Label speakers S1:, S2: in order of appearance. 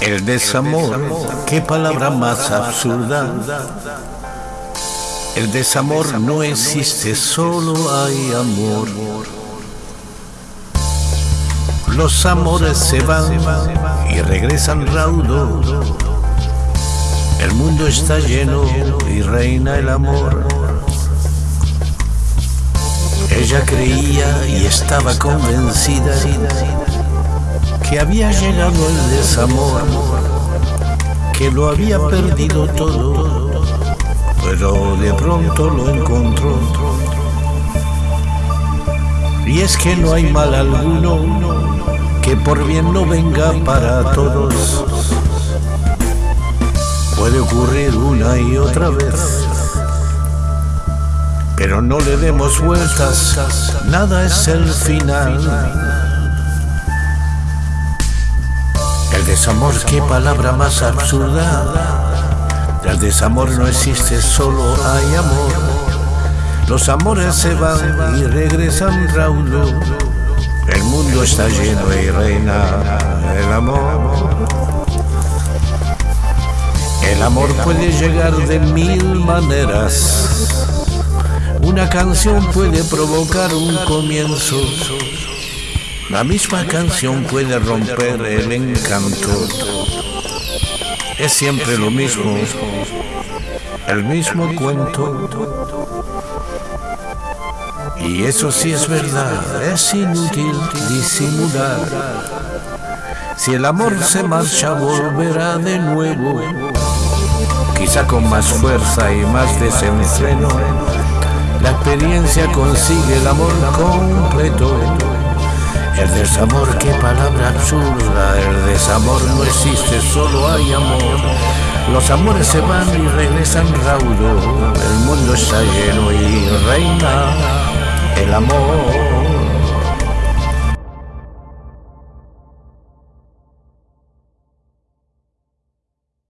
S1: El desamor, qué palabra más absurda. El desamor no existe, solo hay amor. Los amores se van y regresan raudos. El mundo está lleno y reina el amor. Ella creía y estaba convencida que había llegado el desamor, que lo había perdido todo, pero de pronto lo encontró. Y es que no hay mal alguno que por bien no venga para todos. Puede ocurrir una y otra vez, pero no le demos vueltas, nada es el final. Desamor, qué palabra más absurda. El desamor no existe, solo hay amor. Los amores se van y regresan raudo. El mundo está lleno y reina el amor. El amor puede llegar de mil maneras. Una canción puede provocar un comienzo. La misma canción puede romper el encanto. Es siempre lo mismo, el mismo cuento. Y eso sí es verdad, es inútil disimular. Si el amor se marcha, volverá de nuevo, quizá con más fuerza y más desenfreno. La experiencia consigue el amor completo. El desamor, qué palabra absurda, el desamor no existe, solo hay amor. Los amores se van y regresan raudo, el mundo está lleno y reina el amor.